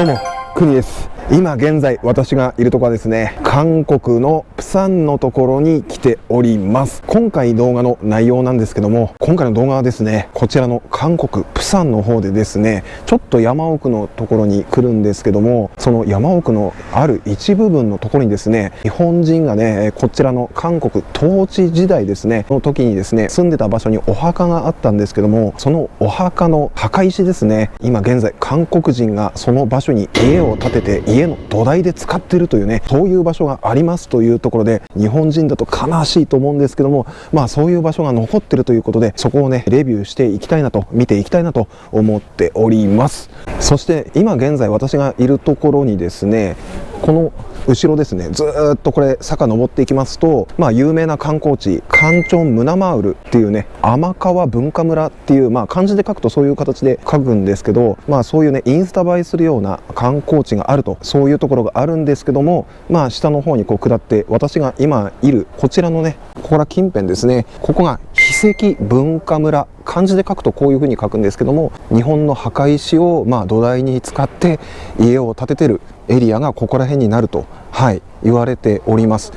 どうも国です。今現在私がいるとこはですね韓国のプサンのところに来ております。今回動画の内容なんですけども今回の動画はですねこちらの韓国プサンの方でですねちょっと山奥のところに来るんですけどもその山奥のある一部分のところにですね日本人がねこちらの韓国統治時代ですねの時にですね住んでた場所にお墓があったんですけどもそのお墓の墓石ですね今現在韓国人がその場所に家を建てて家家の土台で使ってるというねそういう場所がありますというところで日本人だと悲しいと思うんですけどもまあそういう場所が残ってるということでそこをねレビューしていきたいなと見ていきたいなと思っております。そして今現在私がいるところにですねこの後ろですねずっとこれ坂登っていきますと、まあ、有名な観光地カンチョンムナマウルっていうね天川文化村っていう、まあ、漢字で書くとそういう形で書くんですけど、まあ、そういうねインスタ映えするような観光地があるとそういうところがあるんですけども、まあ、下の方にこう下って私が今いるこちらのねここら近辺ですね。ここが史跡文化村。漢字で書くとこういうふうに書くんですけども日本の墓石をまあ土台に使って家を建ててるエリアがここら辺になると、はい、言われております。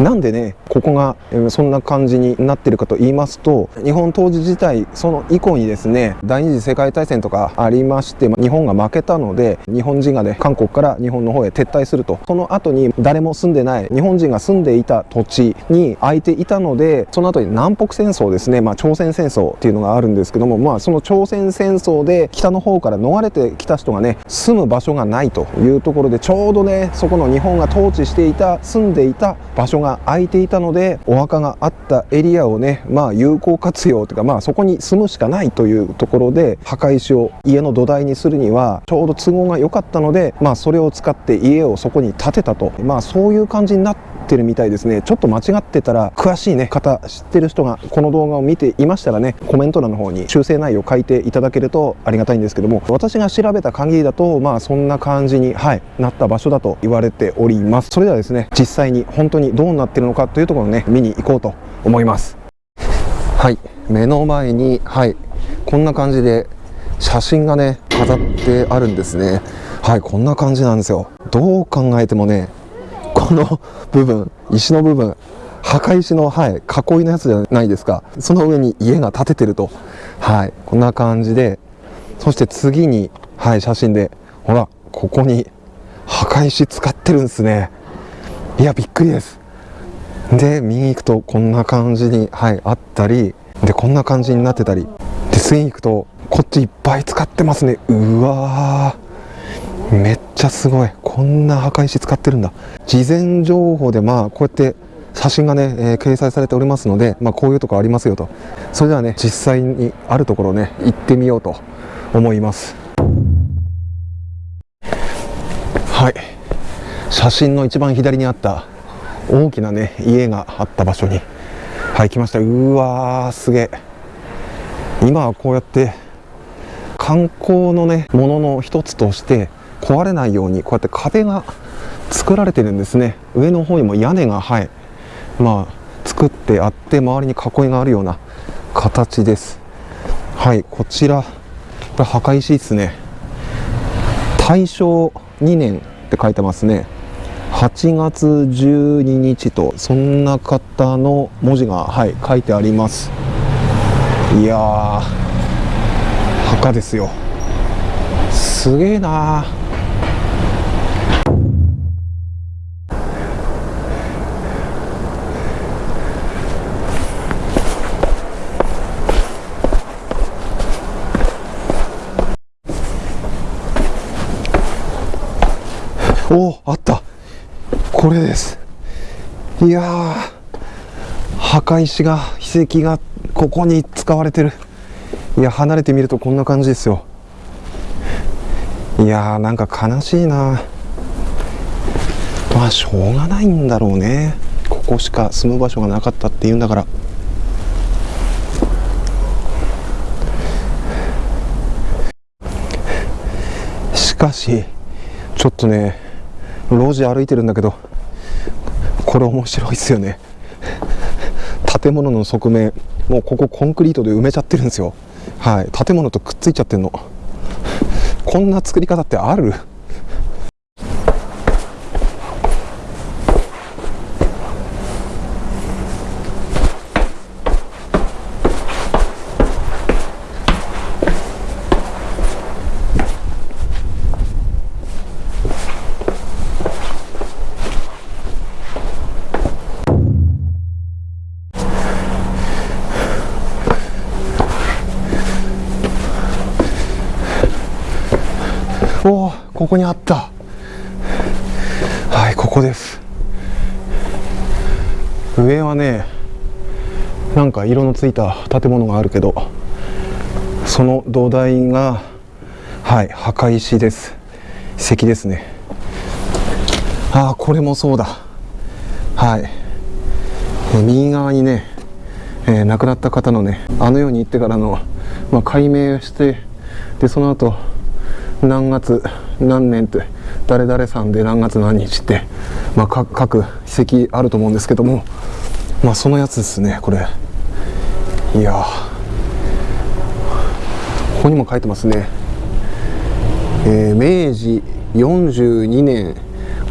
なんでねここがそんな感じになってるかと言いますと日本当時自体その以降にですね第二次世界大戦とかありまして日本が負けたので日本人がね韓国から日本の方へ撤退すると。その後に誰も住んでない日本人が住んでいた土地に空いていたのでその後に南北戦争ですね、まあ、朝鮮戦争っていうのがあるんですけども、まあ、その朝鮮戦争で北の方から逃れてきた人がね住む場所がないというところでちょうどねそこの日本が統治していた住んでいた場所がが空いていたのでお墓があったエリアをねまあ有効活用というかまあそこに住むしかないというところで墓石を家の土台にするにはちょうど都合が良かったのでまあそれを使って家をそこに建てたと。まあそういう感じになってってるみたいですね。ちょっと間違ってたら詳しいね方知ってる人がこの動画を見ていましたらねコメント欄の方に修正内容を書いていただけるとありがたいんですけども私が調べた限りだとまあそんな感じにはいなった場所だと言われております。それではですね実際に本当にどうなってるのかというところをね見に行こうと思います。はい目の前にはいこんな感じで写真がね飾ってあるんですね。はいこんな感じなんですよ。どう考えてもねこの部分石の部分墓石の、はい、囲いのやつじゃないですか。その上に家が建ててると。はい。こんな感じでそして次にはい写真でほらここに墓石使ってるんですね。いやびっくりです。で右行くとこんな感じに、はい、あったりでこんな感じになってたり。で次行くとこっちいっぱい使ってますね。うわー。めっちゃすごい。こんな墓石使ってるんだ。事前情報でまあこうやって写真がね、えー、掲載されておりますので、まあ、こういうとこありますよと。それではね実際にあるところね行ってみようと思います。はい。写真の一番左にあった大きなね家があった場所にはい来ました。うわーすげえ。今はこうやって観光のねものの一つとして壊れないようにこうやって壁が作られてるんですね。上の方にも屋根がはい。まあ作ってあって周りに囲いがあるような形です。はいこちらこれ墓石ですね。大正2年って書いてますね。8月12日とそんな方の文字がはい書いてあります。いや墓ですよ。すげえなー。おあった。これです。いや墓石が遺跡がここに使われてる。いや離れてみるとこんな感じですよ。いやーなんか悲しいな。まあしょうがないんだろうね。ここしか住む場所がなかったっていうんだから。しかしちょっとね路地歩いてるんだけどこれ面白いっすよね。建物の側面もうここコンクリートで埋めちゃってるんですよ。はい。建物とくっついちゃってんの。こんな作り方ってある？ここにあった。はいここです。上はねなんか色のついた建物があるけどその土台がはい墓石です。石ですね。ああこれもそうだ。はい。右側にね、えー、亡くなった方のねあの世に行ってからの、まあ、解明してでその後何月何年って誰々さんで何月何日って、まあ、各史跡あると思うんですけどもまあそのやつですねこれ。いやここにも書いてますね、えー、明治42年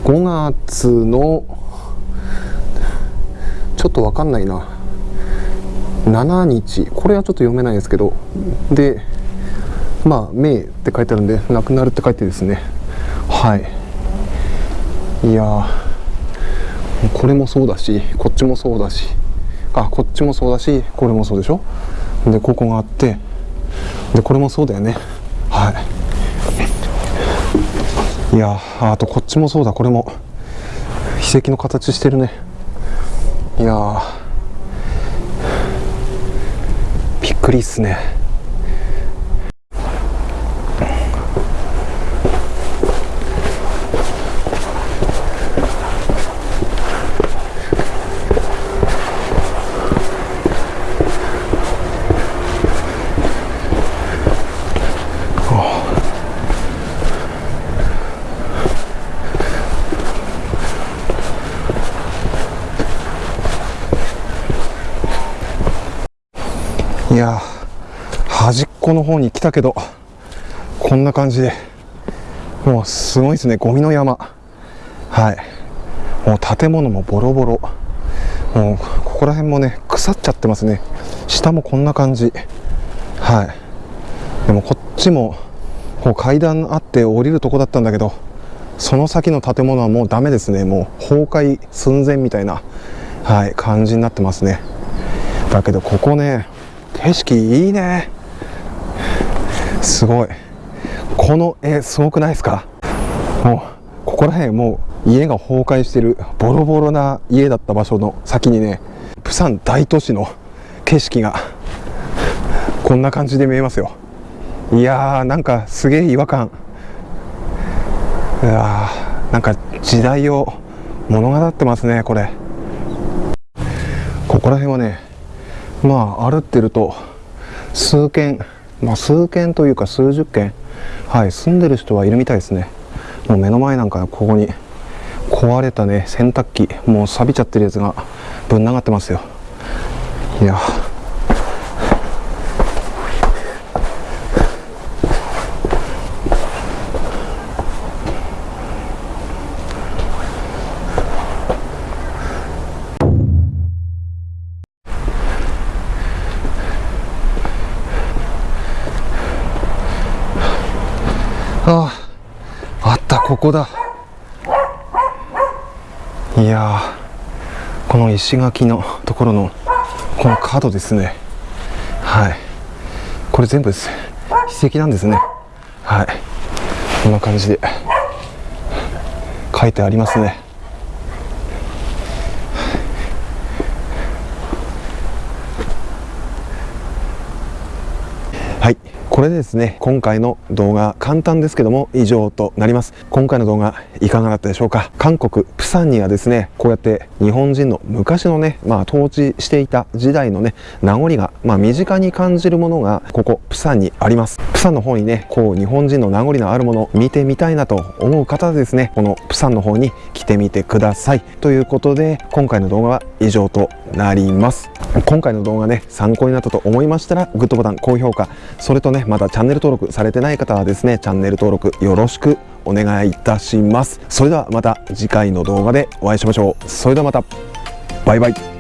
5月のちょっと分かんないな。7日。これはちょっと読めないですけど。でまあ「明」って書いてあるんで「亡くなる」って書いてですね。はい。いやこれもそうだしこっちもそうだし。あこっちもそうだしこれもそうでしょ？でここがあってでこれもそうだよね。はい。いやあとこっちもそうだこれも。秘跡の形してるね。いやびっくりっすね。いや端っこの方に来たけどこんな感じでもうすごいですねゴミの山。はい。もう建物もボロボロ。もうここら辺もね腐っちゃってますね。下もこんな感じ。はい。でもこっちもこう階段あって降りるとこだったんだけどその先の建物はもうダメですね。もう崩壊寸前みたいなはい感じになってますね。だけどここね景色いいね。すごい。この絵すごくないですか？もうここら辺もう家が崩壊してるボロボロな家だった場所の先にねプサン大都市の景色がこんな感じで見えますよ。いやーなんかすげえ違和感。いやーなんか時代を物語ってますねこれ。ここら辺はねまあ歩ってると数軒まあ数軒というか数十軒はい住んでる人はいるみたいですね。もう目の前なんかここに壊れたね洗濯機もう錆びちゃってるやつがぶん流ってますよ。いやああったここだ。いやこの石垣のところのこの角ですね。はい。これ全部です史跡なんですね。はい。こんな感じで書いてありますね。これでですね今回の動画簡単ですけども以上となります。今回の動画いかがだったでしょうか？韓国プサンにはですねこうやって日本人の昔のねまあ統治していた時代のね名残がまあ身近に感じるものがここプサンにあります。プサンの方にねこう日本人の名残のあるもの見てみたいなと思う方はですねこのプサンの方に来てみてください。ということで今回の動画は以上となります。今回の動画ね参考になったと思いましたらグッドボタン高評価。それとねまだチャンネル登録されてない方はですねチャンネル登録よろしくお願いいたします。それではまた次回の動画でお会いしましょう。それではまた。バイバイ。